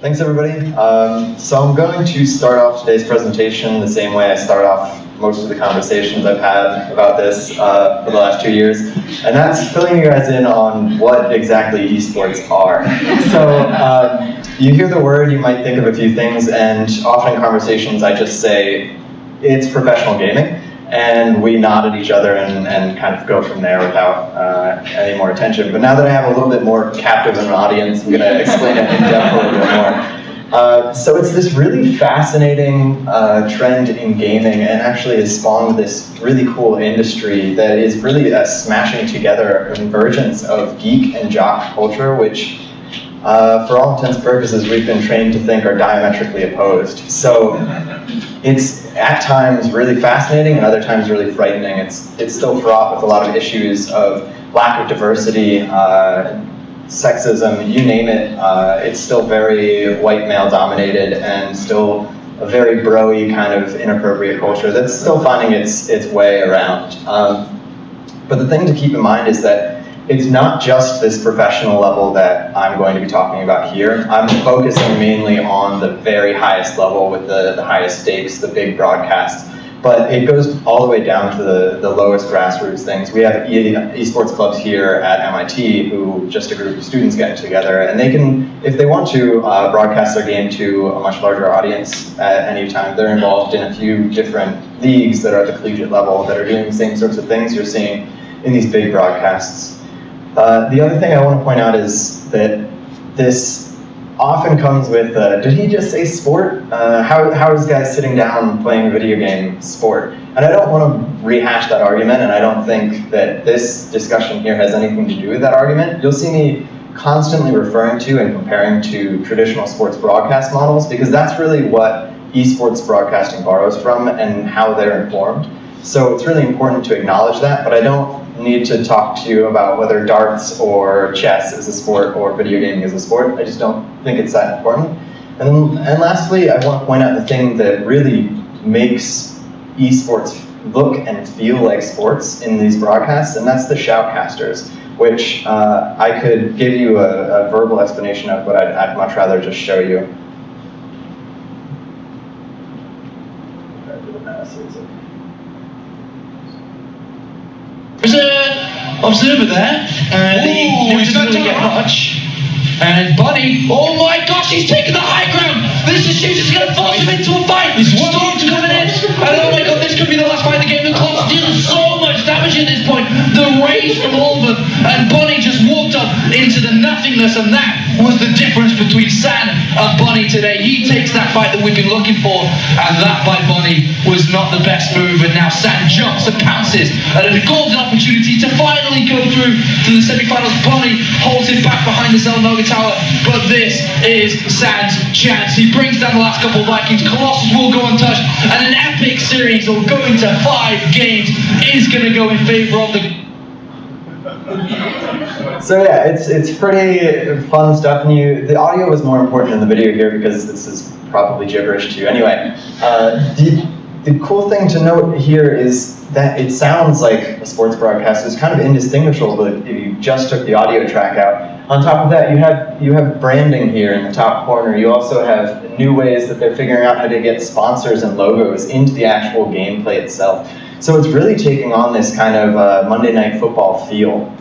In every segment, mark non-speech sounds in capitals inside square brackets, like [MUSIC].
Thanks everybody. Um, so I'm going to start off today's presentation the same way I start off most of the conversations I've had about this uh, for the last two years, and that's filling you guys in on what exactly esports are. [LAUGHS] So um, you hear the word, you might think of a few things, and often in conversations I just say, it's professional gaming and we nod at each other and, and kind of go from there without uh, any more attention. But now that I have a little bit more captive of an audience, I'm going to explain it in depth a little bit more. Uh, so it's this really fascinating uh, trend in gaming and actually has spawned this really cool industry that is really a smashing together, a convergence of geek and jock culture, which uh, for all intents and purposes, we've been trained to think are diametrically opposed. So it's at times really fascinating and other times really frightening. It's, it's still fraught with a lot of issues of lack of diversity, uh, sexism, you name it. Uh, it's still very white male dominated and still a very broy kind of inappropriate culture that's still finding its, its way around. Um, but the thing to keep in mind is that it's not just this professional level that I'm going to be talking about here. I'm focusing mainly on the very highest level with the, the highest stakes, the big broadcasts. But it goes all the way down to the, the lowest grassroots things. We have e esports clubs here at MIT who just a group of students get together and they can, if they want to, uh, broadcast their game to a much larger audience at any time. They're involved in a few different leagues that are at the collegiate level that are doing the same sorts of things you're seeing in these big broadcasts. Uh, the other thing I want to point out is that this often comes with, uh, did he just say sport? Uh, how, how is guys sitting down playing a video game sport? And I don't want to rehash that argument, and I don't think that this discussion here has anything to do with that argument. You'll see me constantly referring to and comparing to traditional sports broadcast models, because that's really what esports broadcasting borrows from and how they're informed. So it's really important to acknowledge that, but I don't need to talk to you about whether darts or chess is a sport or video gaming is a sport. I just don't think it's that important. And, and lastly, I want to point out the thing that really makes esports look and feel like sports in these broadcasts, and that's the shoutcasters, which uh, I could give you a, a, verbal explanation of, but I'd, I'd much rather just show you. There's an observer there. Uh, Ooh, he doesn't really get much. And Bunny, oh my gosh, he's taking the high ground! This is Shoes is gonna force him into a fight! Storm's coming in! And oh my god, this could be the last fight of the game. The clock's dealing so at this point. The rage from them. And Bonnie just walked up into the nothingness, and that was the difference between San and Bonnie today. He takes that fight that we've been looking for, and that by Bonnie was not the best move. And now San jumps and pounces at a golden opportunity to finally go through to the semi-finals. Bonnie holds him back behind the Xel'Naga tower, but this is San's chance. He brings down the last couple of Vikings. Colossus will go untouched, and an epic series will go into five games is going to go in the so yeah, it's it's pretty fun stuff, and you the audio is more important than the video here because this is probably gibberish to you. Anyway, uh, the the cool thing to note here is that it sounds like a sports broadcast. It's kind of indistinguishable if you just took the audio track out. On top of that, you have you have branding here in the top corner. You also have new ways that they're figuring out how to get sponsors and logos into the actual gameplay itself. So it's really taking on this kind of uh, Monday Night Football feel.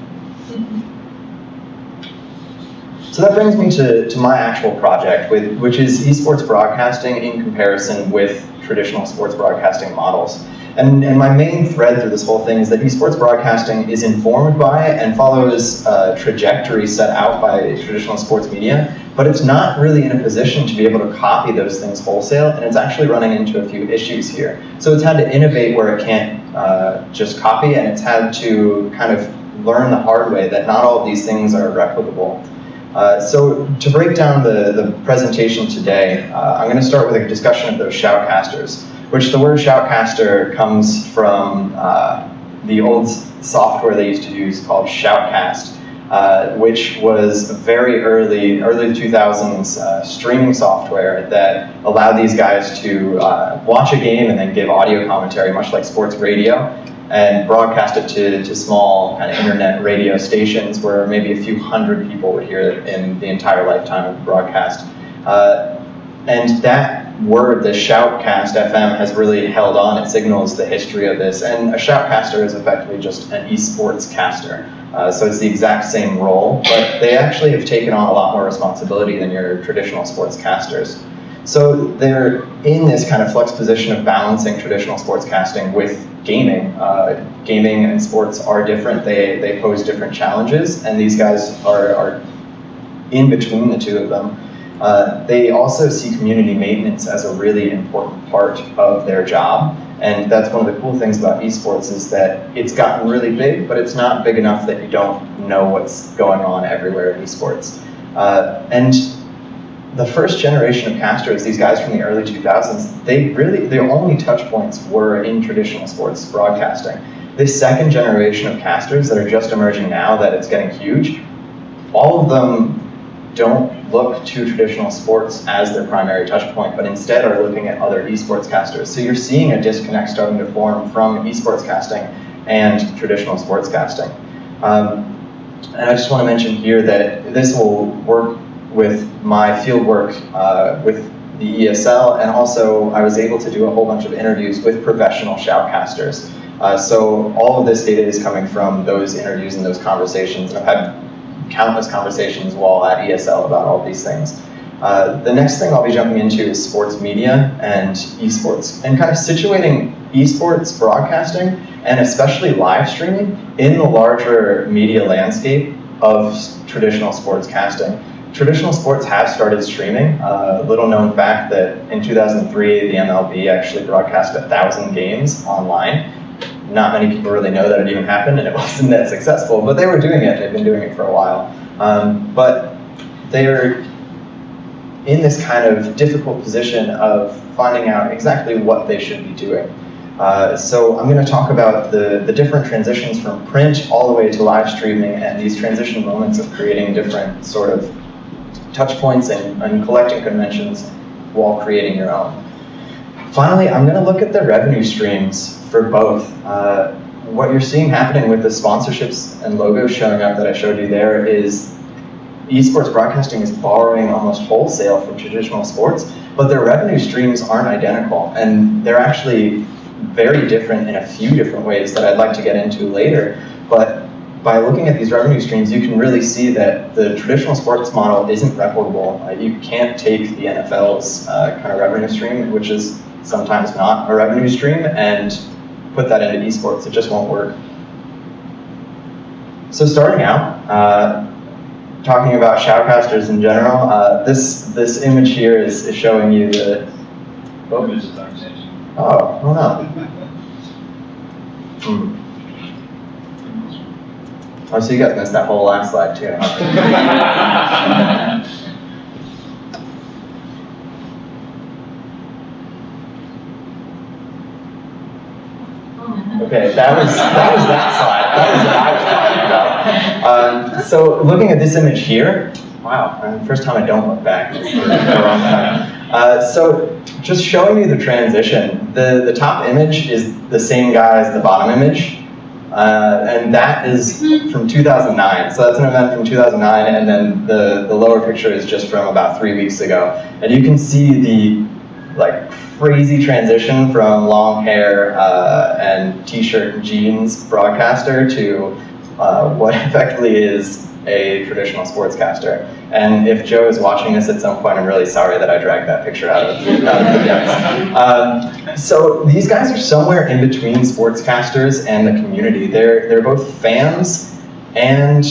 So that brings me to, to my actual project, with, which is esports broadcasting in comparison with traditional sports broadcasting models. And, and my main thread through this whole thing is that esports broadcasting is informed by and follows a trajectory set out by traditional sports media, but it's not really in a position to be able to copy those things wholesale, and it's actually running into a few issues here. So it's had to innovate where it can't uh, just copy, and it's had to kind of learn the hard way that not all of these things are replicable. Uh, so to break down the, the presentation today, uh, I'm going to start with a discussion of those shoutcasters, which the word shoutcaster comes from uh, the old software they used to use called Shoutcast. uh, which was very early, early 2000s uh, streaming software that allowed these guys to uh, watch a game and then give audio commentary, much like sports radio, and broadcast it to, to small kind of internet radio stations where maybe a few hundred people would hear it in the entire lifetime of the broadcast. Uh, and that word, the shoutcast FM, has really held on. It signals the history of this. And a shoutcaster is effectively just an esports caster. Uh, so it's the exact same role, but they actually have taken on a lot more responsibility than your traditional sports casters. So they're in this kind of flex position of balancing traditional sports casting with gaming. Uh, gaming and sports are different. They, they pose different challenges, and these guys are, are in between the two of them. Uh, they also see community maintenance as a really important part of their job. And that's one of the cool things about esports is that it's gotten really big, but it's not big enough that you don't know what's going on everywhere in esports. Uh, and the first generation of casters, these guys from the early 2000s, they really, their only touch points were in traditional sports broadcasting. This second generation of casters that are just emerging now that it's getting huge, all of them don't look to traditional sports as their primary touch point, but instead are looking at other esports casters. So you're seeing a disconnect starting to form from esports casting and traditional sports casting. Um, and I just want to mention here that this will work with my field work uh, with the ESL, and also I was able to do a whole bunch of interviews with professional shoutcasters. Uh, so all of this data is coming from those interviews and those conversations. I've had countless conversations while at ESL about all these things. Uh, the next thing I'll be jumping into is sports media and esports, and kind of situating esports broadcasting and especially live streaming in the larger media landscape of traditional sports casting. Traditional sports have started streaming. Uh, little known fact that in 2003, the MLB actually broadcast a thousand games online not many people really know that it even happened and it [LAUGHS] wasn't that successful, but they were doing it. They've been doing it for a while. Um, but they're in this kind of difficult position of finding out exactly what they should be doing. Uh, so I'm going to talk about the, the different transitions from print all the way to live streaming and these transition moments of creating different sort of touch points and, and collecting conventions while creating your own. Finally, I'm going to look at the revenue streams for both. Uh, what you're seeing happening with the sponsorships and logos showing up that I showed you there is esports broadcasting is borrowing almost wholesale from traditional sports, but their revenue streams aren't identical, and they're actually very different in a few different ways that I'd like to get into later. But by looking at these revenue streams, you can really see that the traditional sports model isn't replicable. Uh, you can't take the NFL's uh, kind of revenue stream, which is sometimes not a revenue stream, and put that into esports. It just won't work. So starting out, uh, talking about shoutcasters in general, uh, this this image here is, is showing you the. Oh, oh, oh no. Hmm. Oh, so you guys missed that whole last slide too. [LAUGHS] [LAUGHS] Okay, that was that was that slide. That was what I was talking about. Um, so looking at this image here, wow, first time I don't look back. Uh, so just showing you the transition. The the top image is the same guy as the bottom image. Uh, and that is from 2009. So that's an event from 2009, and then the, the lower picture is just from about three weeks ago. And you can see the like crazy transition from long hair uh, and t-shirt and jeans broadcaster to uh, what [LAUGHS] effectively is a traditional sportscaster. And if Joe is watching this at some point, I'm really sorry that I dragged that picture out of, out of the depths. [LAUGHS] Um, so these guys are somewhere in between sportscasters and the community. They're, they're both fans and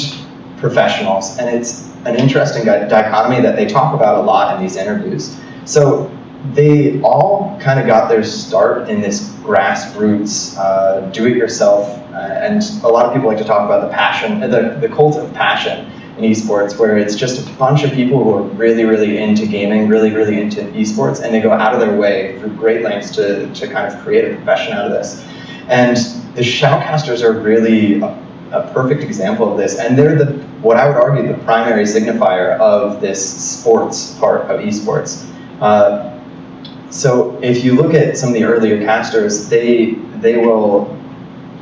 professionals. And it's an interesting dichotomy that they talk about a lot in these interviews. So they all kind of got their start in this grassroots, uh, do-it-yourself, uh, and a lot of people like to talk about the passion, the, the cult of passion in esports, where it's just a bunch of people who are really, really into gaming, really, really into esports, and they go out of their way through great lengths to, to kind of create a profession out of this. And the shoutcasters are really a, a perfect example of this, and they're the what I would argue the primary signifier of this sports part of esports. Uh, so if you look at some of the earlier casters, they they will,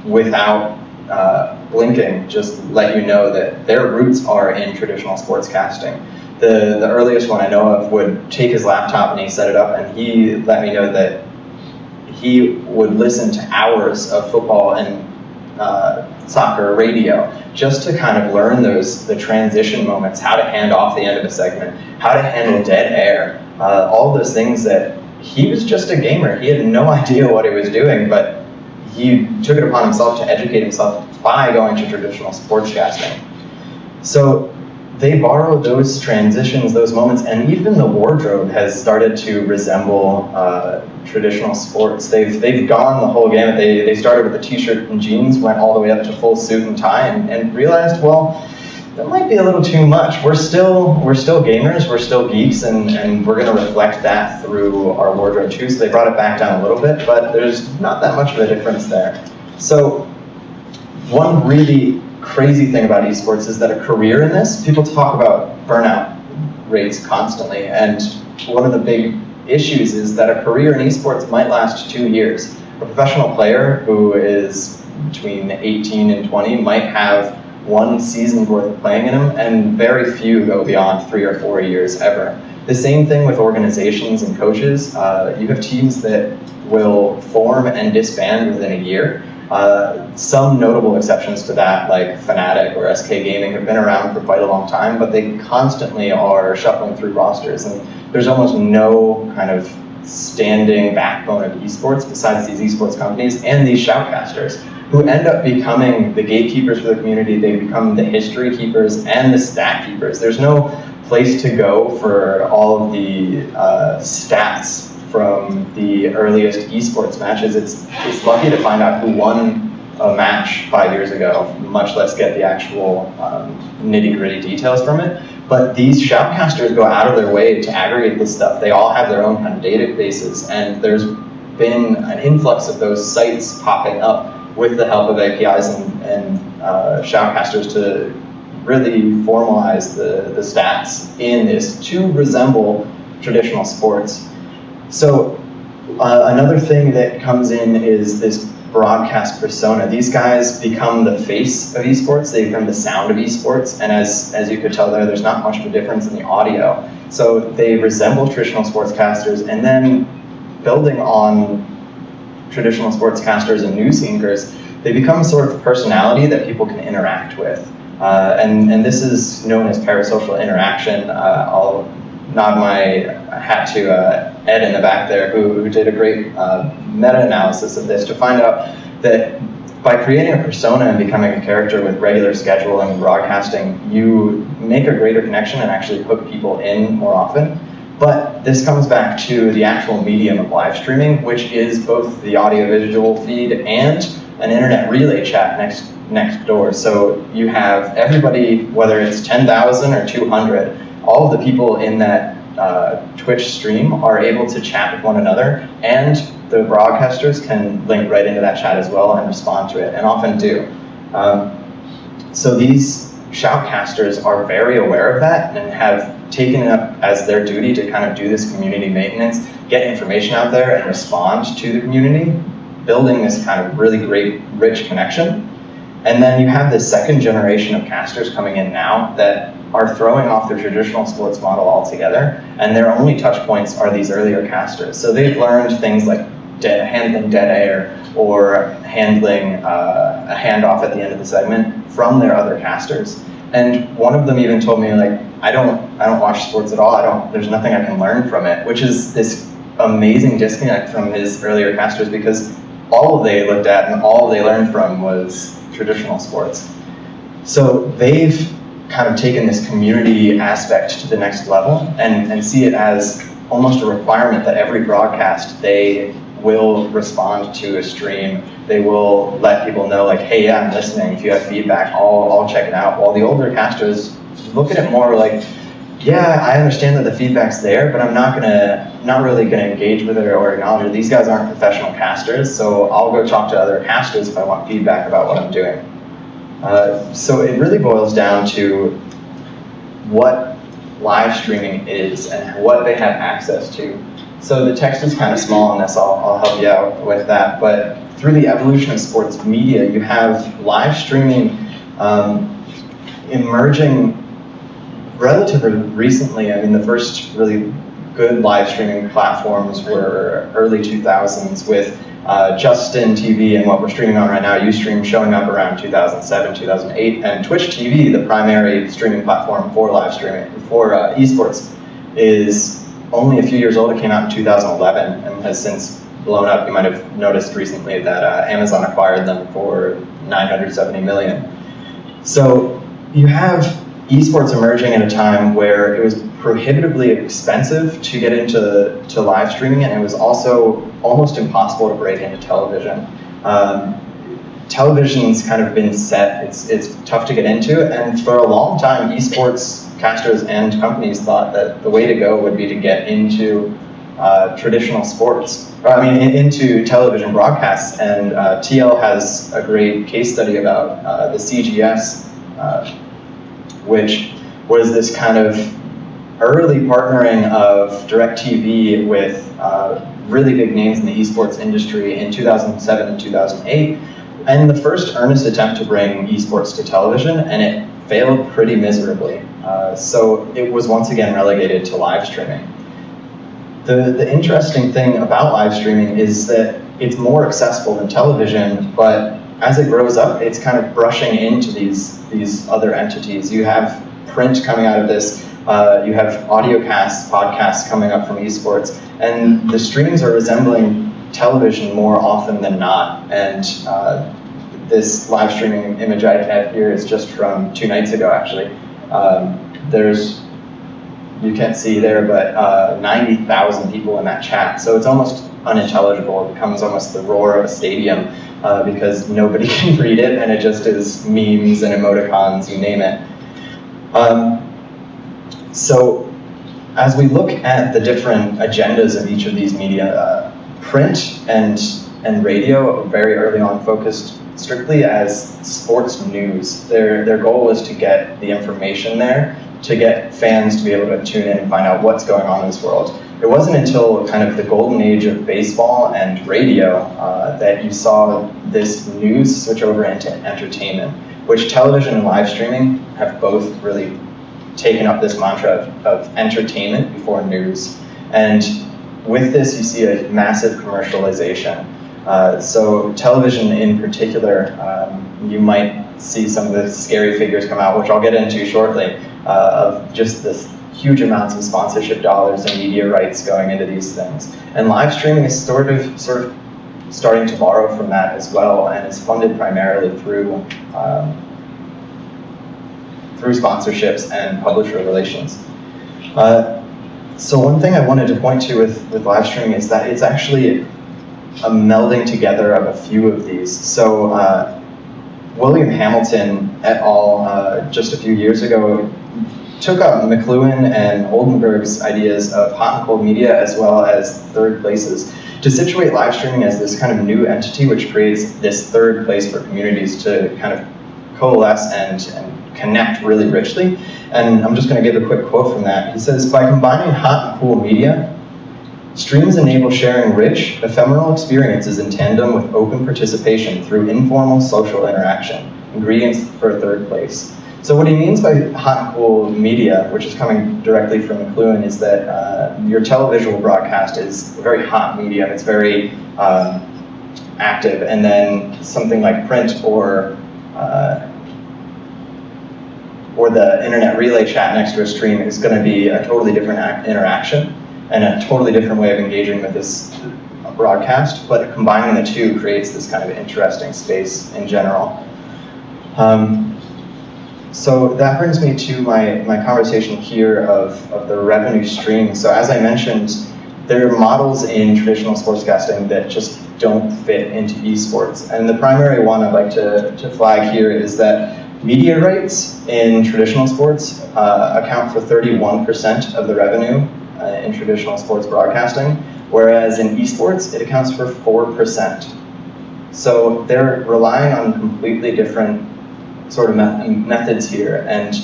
without uh, blinking, just let you know that their roots are in traditional sports casting. The the earliest one I know of would take his laptop and he set it up, and he let me know that he would listen to hours of football and uh, soccer radio just to kind of learn those the transition moments, how to hand off the end of a segment, how to handle dead air, uh, all those things that he was just a gamer. He had no [LAUGHS] idea what he was doing, but he took it upon himself to educate himself by going to traditional sportscasting. So they borrow those transitions, those moments, and even the wardrobe has started to resemble uh, traditional sports. They've, they've gone the whole gamut. They, they started with a t-shirt and jeans, went all the way up to full suit and tie, and, and realized, well, that might be a little too much. We're still we're still gamers, we're still geeks, and, and we're going to reflect that through our wardrobe too. So they brought it back down a little bit, but there's not that much of a difference there. So one really crazy thing about esports is that a career in this, people talk about burnout rates constantly, and one of the big issues is that a career in esports might last two years. A professional player who is between 18 and 20 might have one season's worth playing in them, and very few go beyond three or four years ever. The same thing with organizations and coaches. Uh, you have teams that will form and disband within a year. Uh, some notable exceptions to that, like Fnatic or SK Gaming, have been around for quite a long time, but they constantly are shuffling through rosters, and there's almost no kind of standing backbone of esports besides these esports companies and these shoutcasters who end up becoming the gatekeepers for the community. They become the history keepers and the stat keepers. There's no place to go for all of the uh, stats from the earliest esports matches. It's, it's lucky to find out who won a match five years ago, much less get the actual um, nitty gritty details from it. But these shoutcasters go out of their way to aggregate this stuff. They all have their own kind of databases, and there's been an influx of those sites popping up with the help of APIs and, and uh, shoutcasters to really formalize the, the stats in this to resemble traditional sports. So uh, another thing that comes in is this broadcast persona. These guys become the face of esports, they become the sound of esports, and as, as you could tell there, there's not much of a difference in the audio. So they resemble traditional sportscasters, and then building on traditional sportscasters and news anchors, they become a sort of personality that people can interact with. Uh, and, and this is known as parasocial interaction. Uh, I'll nod my hat to uh, Ed in the back there, who, who did a great uh, meta-analysis of this to find out that by creating a persona and becoming a character with regular scheduling and broadcasting, you make a greater connection and actually hook people in more often. But this comes back to the actual medium of live streaming, which is both the audio-visual feed and an internet relay chat next next door. So you have everybody, whether it's 10,000 or 200, all of the people in that uh, Twitch stream are able to chat with one another, and the broadcasters can link right into that chat as well and respond to it, and often do. Um, so these shoutcasters are very aware of that and have taken it up as their duty to kind of do this community maintenance, get information out there and respond to the community, building this kind of really great, rich connection. And then you have this second generation of casters coming in now that are throwing off the traditional sports model altogether, and their only touch points are these earlier casters. So they've learned things like handling dead air or handling uh, a handoff at the end of the segment from their other casters. And one of them even told me like, I don't, I don't watch sports at all. I don't. There's nothing I can learn from it, which is this amazing disconnect from his earlier casters because all they looked at and all they learned from was traditional sports. So they've kind of taken this community aspect to the next level and, and see it as almost a requirement that every broadcast they will respond to a stream. They will let people know like, hey, yeah, I'm listening. If you have feedback, I'll, I'll check it out. While the older casters look at it more like, yeah, I understand that the feedback's there, but I'm not gonna, not really gonna engage with it or acknowledge it. These guys aren't professional casters, so I'll go talk to other casters if I want feedback about what I'm doing. Uh, so it really boils down to what live streaming is and what they have access to. So the text is kind of small on this, I'll, I'll help you out with that, but through the evolution of sports media, you have live streaming um, emerging relatively recently. I mean, the first really good live streaming platforms were early 2000s with uh, Justin TV and what we're streaming on right now, Ustream, showing up around 2007, 2008, and Twitch TV, the primary streaming platform for live streaming, for uh, esports, is only a few years old. It came out in 2011 and has since blown up. You might have noticed recently that uh, Amazon acquired them for 970 million. So you have esports emerging at a time where it was prohibitively expensive to get into to live streaming, and it was also almost impossible to break into television. Um, television's kind of been set; it's it's tough to get into, and for a long time, esports casters and companies thought that the way to go would be to get into uh, traditional sports, or, I mean, in, into television broadcasts. And uh, TL has a great case study about uh, the CGS, uh, which was this kind of early partnering of DirecTV with uh, really big names in the esports industry in 2007 and 2008, and the first earnest attempt to bring esports to television, and it failed pretty miserably. Uh, so it was once again relegated to live streaming. The, the interesting thing about live streaming is that it's more accessible than television, but as it grows up, it's kind of brushing into these, these other entities. You have print coming out of this, uh, you have audio casts, podcasts coming up from esports, and the streams are resembling television more often than not. And uh, this live streaming image I have here is just from two nights ago, actually. Um, there's you can't see there, but uh, 90,000 people in that chat. So it's almost unintelligible. It becomes almost the roar of a stadium uh, because nobody [LAUGHS] can read it and it just is memes and emoticons, you name it. Um, so as we look at the different agendas of each of these media, uh, print and, and radio very early on focused strictly as sports news. Their, their goal was to get the information there to get fans to be able to tune in and find out what's going on in this world. It wasn't until kind of the golden age of baseball and radio uh, that you saw this news switch over into entertainment, which television and live streaming have both really taken up this mantra of, of entertainment before news. And with this, you see a massive commercialization. Uh, so television in particular, um, you might see some of the scary figures come out, which I'll get into shortly, uh, of just this huge amounts of sponsorship dollars and media rights going into these things. And live streaming is sort of, sort of starting to borrow from that as well, and is funded primarily through um, through sponsorships and publisher relations. Uh, so one thing I wanted to point to with, with live streaming is that it's actually a melding together of a few of these. So uh, William Hamilton et al. Uh, just a few years ago took up McLuhan and Oldenburg's ideas of hot and cold media as well as third places to situate live streaming as this kind of new entity which creates this third place for communities to kind of coalesce and, and connect really richly. And I'm just going to give a quick quote from that. He says, by combining hot and cool media, Streams enable sharing rich, ephemeral experiences in tandem with open participation through informal social interaction, ingredients for a third place. So what he means by hot and cool media, which is coming directly from McLuhan, is that uh, your televisual broadcast is a very hot medium. It's very um, active, and then something like print or uh, or the internet relay chat next to a stream is going to be a totally different interaction and a totally different way of engaging with this broadcast, but combining the two creates this kind of interesting space in general. Um, so that brings me to my, my conversation here of, of the revenue stream. So as I mentioned, there are models in traditional sportscasting that just don't fit into esports. And the primary one I'd like to, to flag here is that media rights in traditional sports uh, account for 31% of the revenue uh, in traditional sports broadcasting, whereas in esports, it accounts for 4%. So they're relying on completely different sort of methods here, and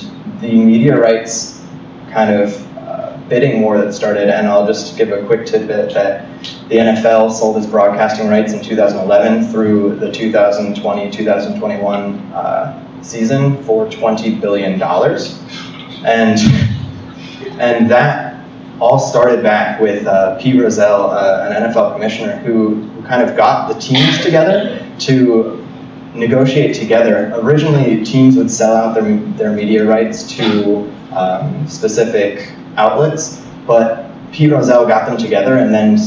the media rights kind of uh, bidding war that started, and I'll just give a quick tidbit that the NFL sold its broadcasting rights in 2011 through the 2020-2021 uh, season for $20 billion. And, and that all started back with uh, Pete Rozelle, uh, an NFL commissioner, who, kind of got the teams together to negotiate together. Originally, teams would sell out their, their media rights to um, specific outlets, but Pete Rozelle got them together and then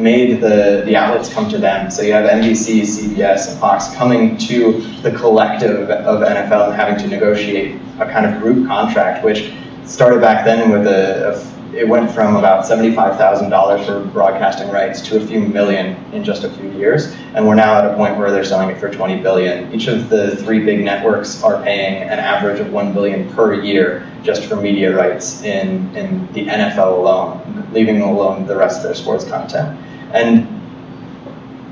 made the, the outlets come to them. So you have NBC, CBS, and Fox coming to the collective of NFL and having to negotiate a kind of group contract, which started back then with a, a it went from about $75,000 for broadcasting rights to a few million in just a few years. And we're now at a point where they're selling it for 20 billion. Each of the three big networks are paying an average of 1 billion per year just for media rights in, in the NFL alone, leaving alone the rest of their sports content. And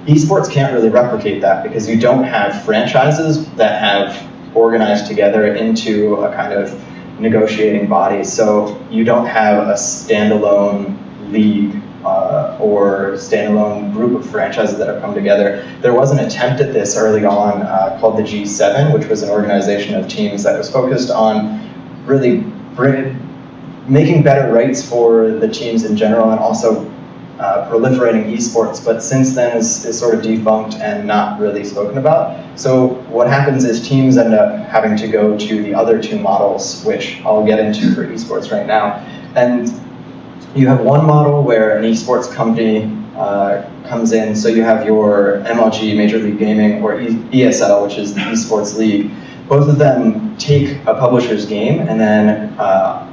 esports can't really replicate that because you don't have franchises that have organized together into a kind of negotiating body. So you don't have a standalone league uh, or standalone group of franchises that have come together. There was an attempt at this early on uh, called the G7, which was an organization of teams that was focused on really making better rights for the teams in general and also uh, proliferating esports, but since then is, is sort of defunct and not really spoken about. So what happens is teams end up having to go to the other two models, which I'll get into for esports right now. And you have one model where an esports company uh, comes in, so you have your MLG, Major League Gaming, or e ESL, which is the esports league. Both of them take a publisher's game and then uh,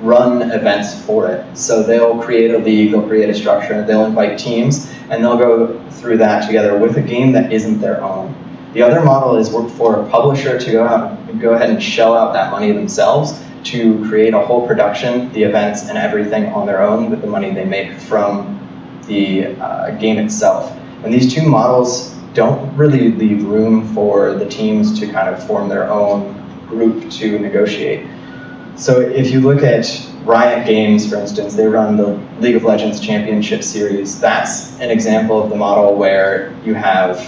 run events for it. So they'll create a league, they'll create a structure, they'll invite teams, and they'll go through that together with a game that isn't their own. The other model is work for a publisher to go out go ahead and shell out that money themselves to create a whole production, the events and everything on their own with the money they make from the uh, game itself. And these two models don't really leave room for the teams to kind of form their own group to negotiate. So if you look at Riot Games, for instance, they run the League of Legends Championship Series. That's an example of the model where you have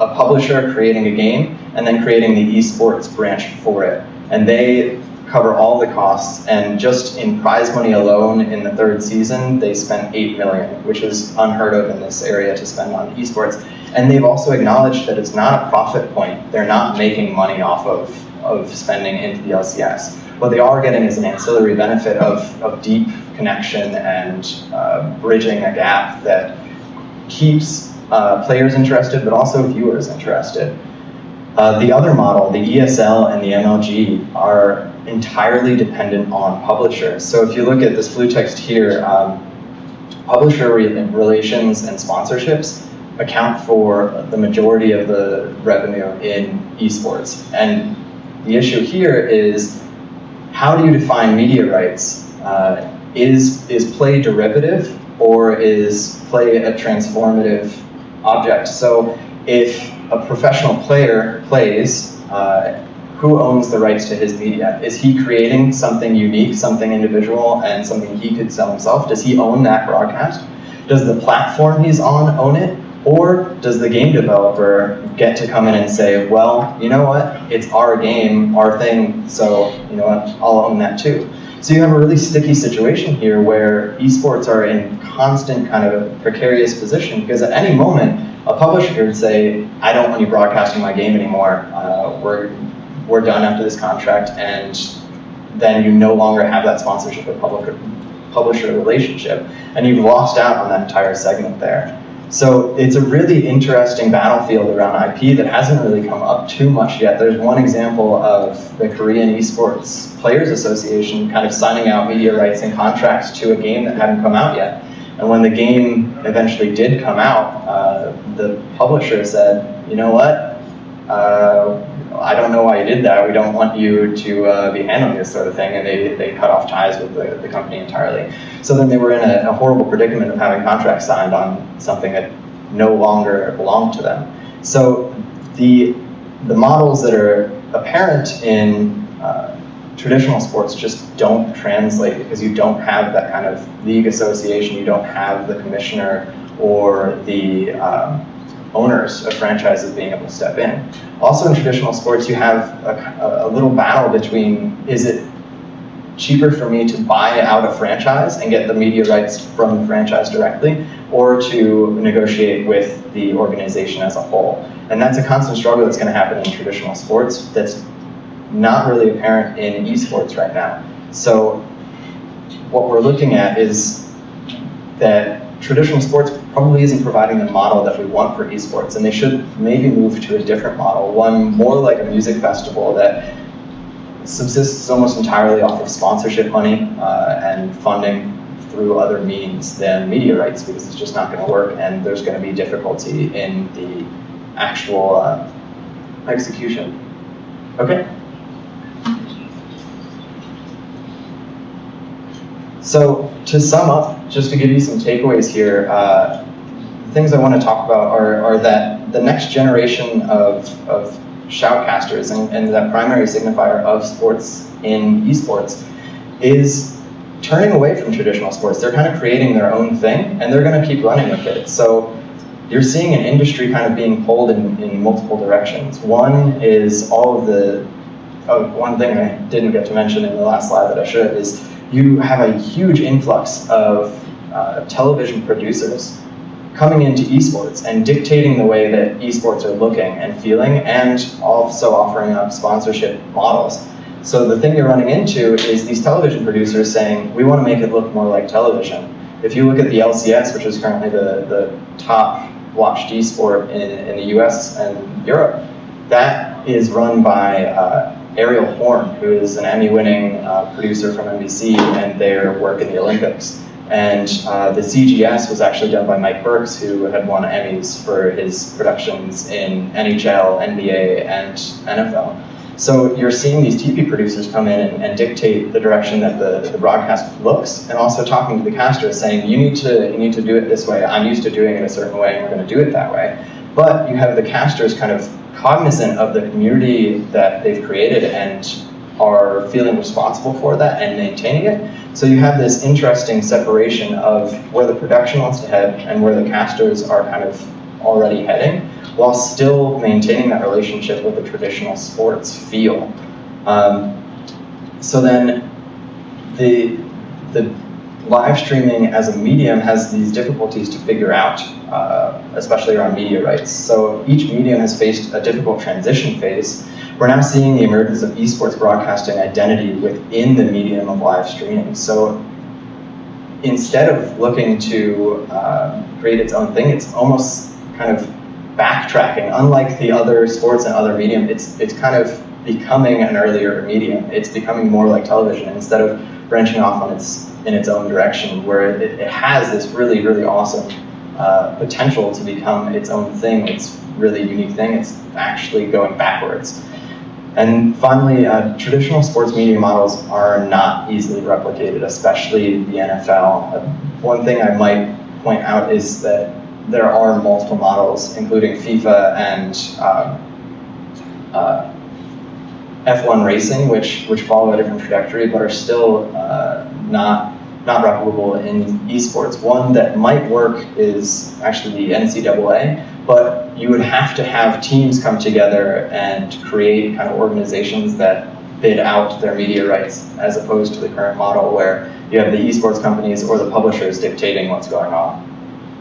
a publisher creating a game and then creating the esports branch for it. And they cover all the costs, and just in prize money alone in the third season, they spent 8 million, which is unheard of in this area to spend on esports. And they've also acknowledged that it's not a profit point. They're not making money off of, of spending into the LCS what they are getting is an ancillary benefit of, of deep connection and uh, bridging a gap that keeps uh, players interested, but also viewers interested. Uh, the other model, the ESL and the MLG, are entirely dependent on publishers. So if you look at this blue text here, um, publisher relations and sponsorships account for the majority of the revenue in esports. And the issue here is how do you define media rights? Uh, is, is play derivative or is play a transformative object? So if a professional player plays, uh, who owns the rights to his media? Is he creating something unique, something individual, and something he could sell himself? Does he own that broadcast? Does the platform he's on own it? Or does the game developer get to come in and say, well, you know what, it's our game, our thing, so you know what, I'll own that too. So you have a really sticky situation here where esports are in constant kind of a precarious position because at any moment, a publisher could say, I don't want you broadcasting my game anymore. Uh, we're, we're done after this contract and then you no longer have that sponsorship or publisher relationship and you've lost out on that entire segment there. So it's a really interesting battlefield around IP that hasn't really come up too much yet. There's one example of the Korean Esports Players Association kind of signing out media rights and contracts to a game that hadn't come out yet. And when the game eventually did come out, uh, the publisher said, you know what, uh, I don't know why you did that. We don't want you to uh, be handling this sort of thing. And they, they cut off ties with the, the company entirely. So then they were in a, a horrible predicament of having contracts signed on something that no longer belonged to them. So the, the models that are apparent in uh, traditional sports just don't translate because you don't have that kind of league association, you don't have the commissioner or the um, owners of franchises being able to step in. Also in traditional sports, you have a, a little battle between is it cheaper for me to buy out a franchise and get the media rights from the franchise directly, or to negotiate with the organization as a whole. And that's a constant struggle that's going to happen in traditional sports that's not really apparent in esports right now. So what we're looking at is that traditional sports probably isn't providing the model that we want for esports, and they should maybe move to a different model, one more like a music festival that subsists almost entirely off of sponsorship money uh, and funding through other means than media rights because it's just not going to work and there's going to be difficulty in the actual uh, execution. Okay. So to sum up, just to give you some takeaways here, uh, the things I want to talk about are, are that the next generation of, of shoutcasters and, and that primary signifier of sports in esports is turning away from traditional sports. They're kind of creating their own thing and they're going to keep running with it. So you're seeing an industry kind of being pulled in, in multiple directions. One is all of the, oh, one thing I didn't get to mention in the last slide that I should is you have a huge influx of uh, television producers coming into esports and dictating the way that esports are looking and feeling and also offering up sponsorship models. So the thing you're running into is these television producers saying, we want to make it look more like television. If you look at the LCS, which is currently the, the top watched esport in, in the US and Europe, that is run by uh, Ariel Horn, who is an Emmy-winning uh, producer from NBC and their work in the Olympics. And uh, the CGS was actually done by Mike Burks, who had won Emmys for his productions in NHL, NBA, and NFL. So you're seeing these TV producers come in and, and dictate the direction that the, the broadcast looks, and also talking to the casters, saying, you need to you need to do it this way. I'm used to doing it a certain way, and we're going to do it that way. But you have the casters kind of cognizant of the community that they've created and are feeling responsible for that and maintaining it. So you have this interesting separation of where the production wants to head and where the casters are kind of already heading, while still maintaining that relationship with the traditional sports feel. Um, so then the, the live streaming as a medium has these difficulties to figure out, uh, especially around media rights. So each medium has faced a difficult transition phase. We're now seeing the emergence of esports broadcasting identity within the medium of live streaming. So instead of looking to uh, create its own thing, it's almost kind of backtracking. Unlike the other sports and other medium, it's, it's kind of becoming an earlier medium. It's becoming more like television instead of branching off on its in its own direction, where it, it has this really, really awesome uh, potential to become its own thing, its really unique thing. It's actually going backwards. And finally, uh, traditional sports media models are not easily replicated, especially the NFL. Uh, one thing I might point out is that there are multiple models, including FIFA and um, uh, F1 racing, which which follow a different trajectory, but are still uh, not not replicable in esports. One that might work is actually the NCAA, but you would have to have teams come together and create kind of organizations that bid out their media rights, as opposed to the current model where you have the esports companies or the publishers dictating what's going on.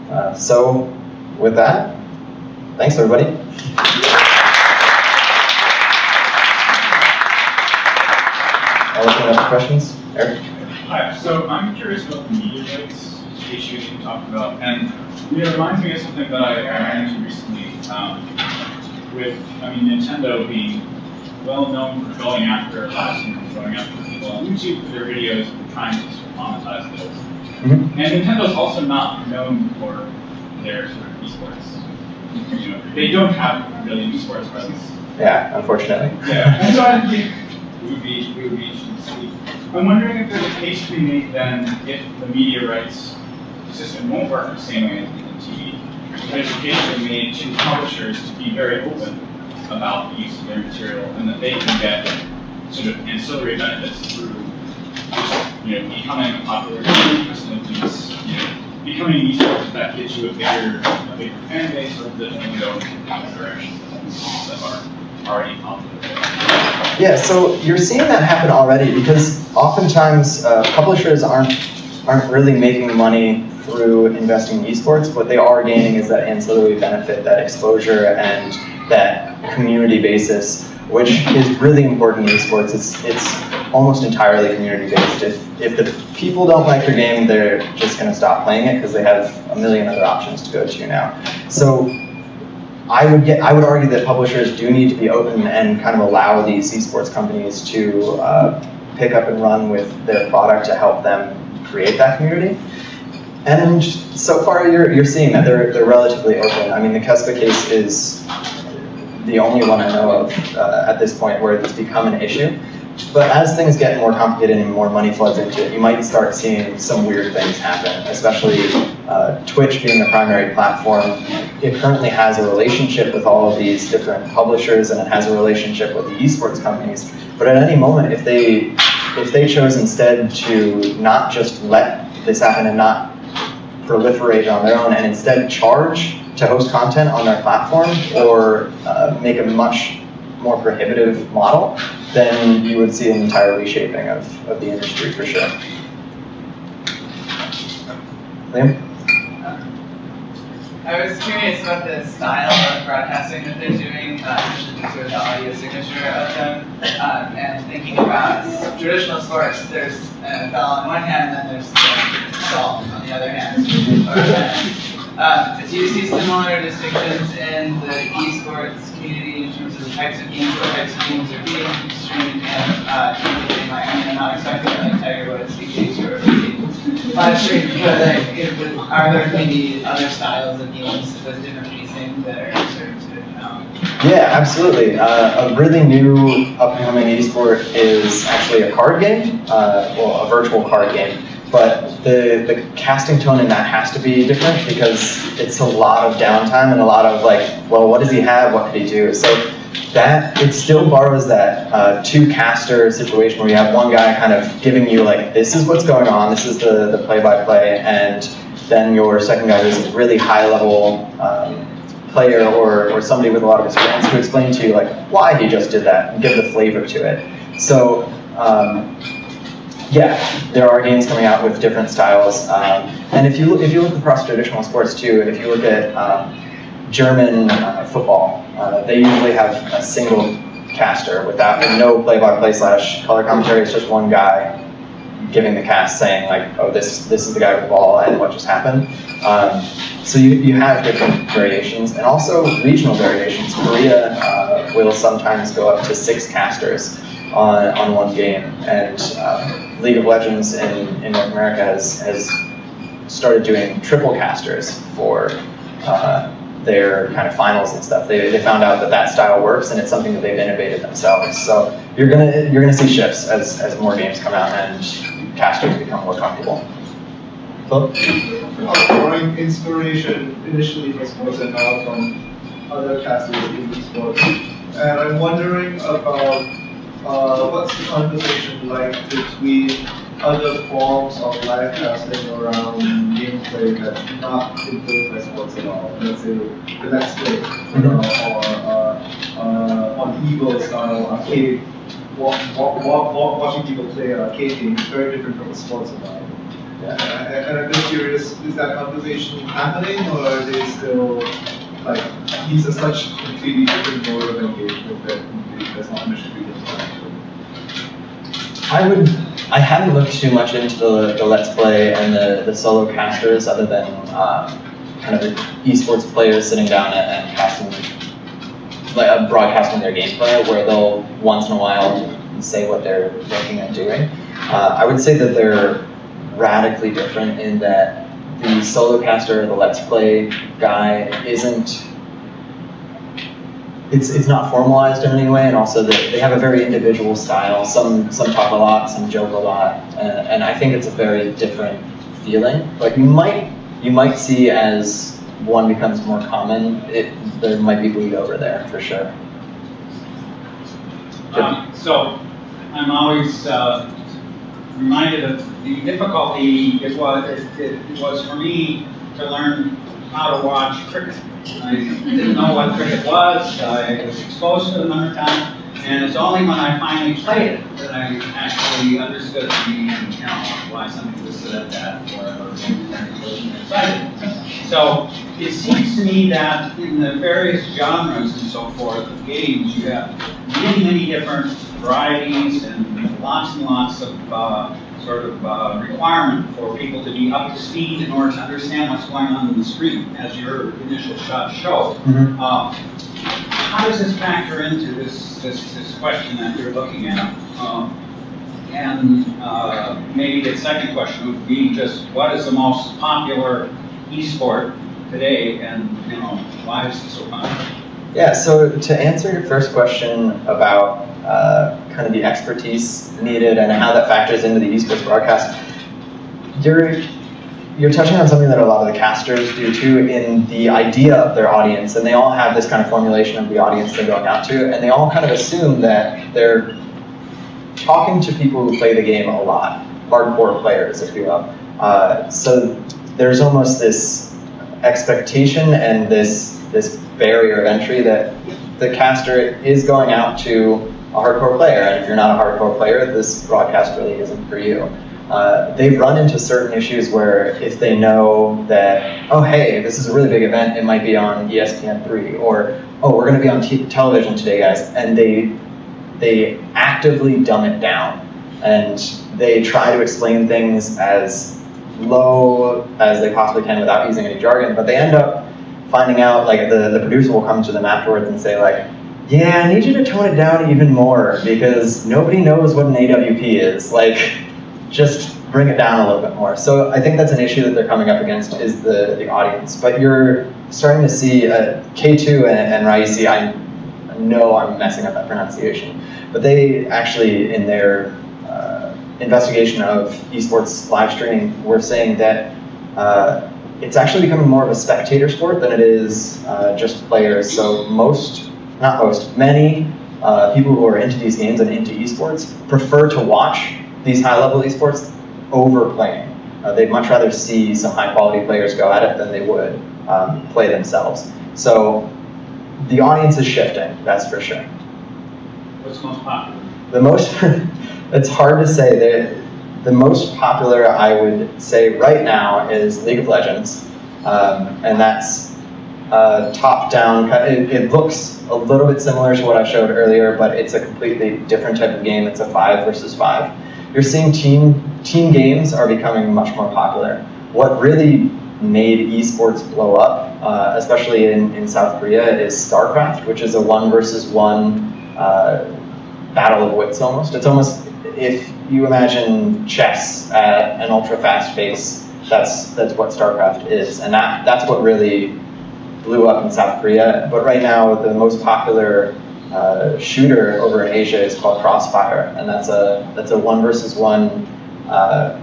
Uh, so, with that, thanks everybody. I'll open up questions. Eric? Hi, so I'm curious about the media rights issue you talked about, and it reminds me of something that I, ran into recently um, with, I mean, Nintendo being well known for going after customers, going after people on YouTube for their videos and trying to sort of monetize those. Mm -hmm. And Nintendo's also not known for their sort of esports. You know, they don't have really esports presence. Yeah, unfortunately. Yeah, and so I think it would be, it would be interesting to see I'm wondering if there's a case to be made then if the media rights system won't work the same way as in TV. There's a case to be made to publishers to be very open about the use of their material and that they can get sort of ancillary benefits through you know, becoming a popular in these, you know, becoming esports that gets you a bigger, a bigger fan base or that can go in different directions that are already popular. Yeah, so you're seeing that happen already because oftentimes uh, publishers aren't aren't really making money through investing in esports. What they are gaining is that ancillary benefit, that exposure, and that community basis, which is really important in esports. It's it's almost entirely community based. If if the people don't like your game, they're just going to stop playing it because they have a million other options to go to now. So I would get, I would argue that publishers do need to be open and kind of allow these esports companies to uh, pick up and run with their product to help them create that community. And so far, you're, you're seeing that they're, they're relatively open. I mean, the Kespa case is the only one I know of uh, at this point where it's become an issue. But as things get more complicated and more money floods into it, you might start seeing some weird things happen, especially uh, Twitch being the primary platform. It currently has a relationship with all of these different publishers and it has a relationship with the esports companies. But at any moment, if they if they chose instead to not just let this happen and not proliferate on their own and instead charge to host content on their platform or uh, make a much more prohibitive model, then you would see an entire reshaping of, of the industry for sure. Liam? I was curious about the style of broadcasting that they're doing, uh, sort of the audio signature of them, um, and thinking about traditional sports. There's NFL on one hand, and then there's the golf on the other hand. [LAUGHS] Or, uh, do you see similar distinctions in the esports community in terms of the types of games, what types of games are being streamed, and uh, might, I mean, not expecting like Tiger Woods, CK or live stream, but like, if, are there maybe other styles of games with different pacing that are sort of, um, Yeah, absolutely. Uh, a really new upcoming esport is actually a card game, uh, well, a virtual card game. But the, the casting tone in that has to be different because it's a lot of downtime and a lot of like, well, what does he have? What could he do? So that it still borrows that uh, two caster situation where you have one guy kind of giving you like, this is what's going on, this is the the play by play, and then your second guy is a really high level. Um, player or, or somebody with a lot of experience to explain to you like why he just did that and give the flavor to it. So um, yeah, there are games coming out with different styles, um, and if you if you look across traditional sports too, if you look at um, German uh, football, uh, they usually have a single caster without with no play-by-play slash color commentary. It's just one guy giving the cast saying like, oh, this this is the guy with the ball and what just happened. Um, so you, you have different variations and also regional variations. Korea uh, will sometimes go up to six casters on, on one game, and uh, League of Legends in, in North America has, has started doing triple casters for uh, their kind of finals and stuff. They, they found out that that style works, and it's something that they've innovated themselves. So you're gonna you're gonna see shifts as, as more games come out and casters become more comfortable. Philip? drawing inspiration initially for sports and now from other casters in sports. And I'm wondering about uh, what's the conversation like between other forms of live casting around gameplay that's not influenced by sports at all. Let's say the Let's Play uh, or uh, uh, on Evil style arcade. Wa- wa- wa- wa- watching people play arcade game is very different from a sports environment. And I- and I'm just curious, is that conversation happening or are they still, like, these are such completely different mode of engagement that not. I would. I haven't looked too much into the, the Let's Play and the, the solo casters, other than uh, kind of the esports players sitting down and, and casting, like uh, broadcasting their gameplay, where they'll once in a while say what they're thinking and doing. Uh, I would say that they're radically different in that the solo caster, the Let's Play guy, isn't it's it's not formalized in any way, and also they, they have a very individual style. Some some talk a lot, some joke a lot, and, and I think it's a very different feeling. Like you might you might see as one becomes more common, it there might be bleed over there for sure. Um, so I'm always uh, reminded of the difficulty it was, it, it was for me to learn how to watch cricket. I didn't know what cricket was. I was exposed to it another time, and it's only when I finally played it that I actually understood the, you know, why something was set up that or, excited. So it seems to me that in the various genres and so forth of games, you have many, many different varieties and lots and lots of uh, sort of uh, requirement for people to be up to speed in order to understand what's going on in the screen, as your initial shot showed. Mhm. Uh, how does this factor into this, this, this question that you're looking at? Um, and uh, maybe the second question would be just what is the most popular e-sport today, and you know why is it so popular? Yeah, so to answer your first question about uh, kind of the expertise needed and how that factors into the esports broadcast, you're you're touching on something that a lot of the casters do too in the idea of their audience, and they all have this kind of formulation of the audience they're going out to, and they all kind of assume that they're talking to people who play the game a lot, hardcore players, if you will. Uh, so there's almost this expectation and this this barrier of entry that the caster is going out to a hardcore player, and if you're not a hardcore player, this broadcast really isn't for you. Uh, they've run into certain issues where if they know that, oh hey, this is a really big event, it might be on E ESPN3, or oh, we're going to be on television today, guys, and they they actively dumb it down, and they try to explain things as low as they possibly can without using any jargon, but they end up finding out, like the, the producer will come to them afterwards and say like, yeah, I need you to tone it down even more because nobody knows what an AWP is. Like, just bring it down a little bit more. So I think that's an issue that they're coming up against is the, the audience. But you're starting to see uh, Kaytoue and, and Raïssi, I know I'm messing up that pronunciation, but they actually, in their uh, investigation of esports live streaming, were saying that uh, it's actually becoming more of a spectator sport than it is uh, just players. So most, not most, many uh, people who are into these games and into esports prefer to watch these high-level esports overplaying. Uh, they'd much rather see some high-quality players go at it than they would um, play themselves. So the audience is shifting, that's for sure. What's most popular? The most, [LAUGHS] it's hard to say. The, the most popular, I would say right now, is League of Legends. Um, and that's uh, top-down, it, it looks a little bit similar to what I showed earlier, but it's a completely different type of game. It's a five versus five. You're seeing team, team games are becoming much more popular. What really made esports blow up, uh, especially in, in South Korea, is StarCraft, which is a one versus one uh, battle of wits almost. It's almost if you imagine chess at an ultra fast pace, that's that's what StarCraft is, and that that's what really blew up in South Korea. But right now, the most popular uh, shooter over in Asia is called Crossfire, and that's a that's a one versus one uh,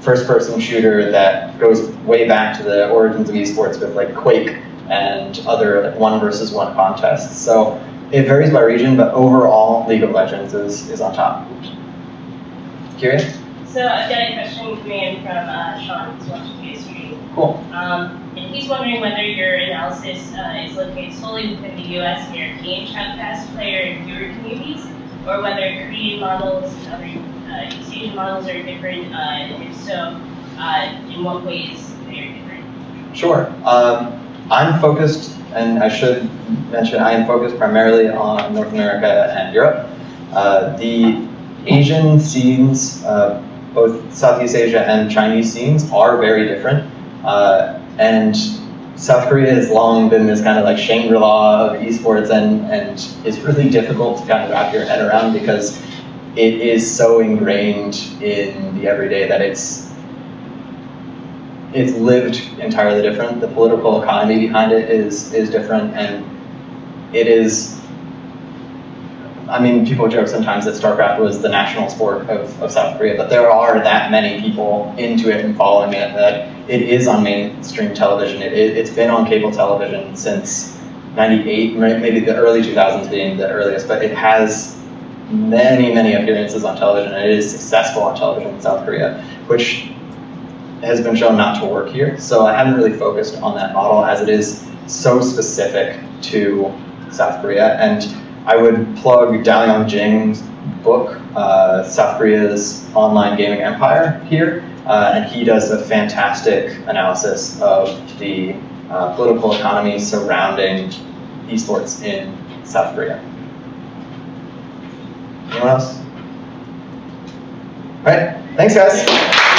first-person shooter that goes way back to the origins of esports with like Quake and other like one versus one contests. So it varies by region, but overall, League of Legends is is on top. Curious? So I've got a question coming in from uh, Sean, who's watching the stream. Cool. Um, and he's wondering whether your analysis uh, is located solely within the U.S. and European fast player and viewer communities, or whether Korean models and other uh, East Asian models are different, uh, and if so, uh, in what ways they are different. Sure. Um, I'm focused, and I should mention, I am focused primarily on North America and Europe. Uh, the Asian scenes, uh, both Southeast Asia and Chinese scenes, are very different. Uh, and South Korea has long been this kind of like Shangri-La of esports, and, and it's really difficult to kind of wrap your head around because it is so ingrained in the everyday that it's it's lived entirely different. The political economy behind it is is different, and it is. I mean, people joke sometimes that StarCraft was the national sport of, of South Korea, but there are that many people into it and following it that it is on mainstream television. It, it, it's been on cable television since '98, maybe the early 2000s being the earliest, but it has many, many appearances on television, and it is successful on television in South Korea, which has been shown not to work here. So I haven't really focused on that model as it is so specific to South Korea. And I would plug Dal Yong Jin's book, uh, South Korea's Online Gaming Empire, here. Uh, and he does a fantastic analysis of the uh, political economy surrounding esports in South Korea. Anyone else? All right, thanks guys.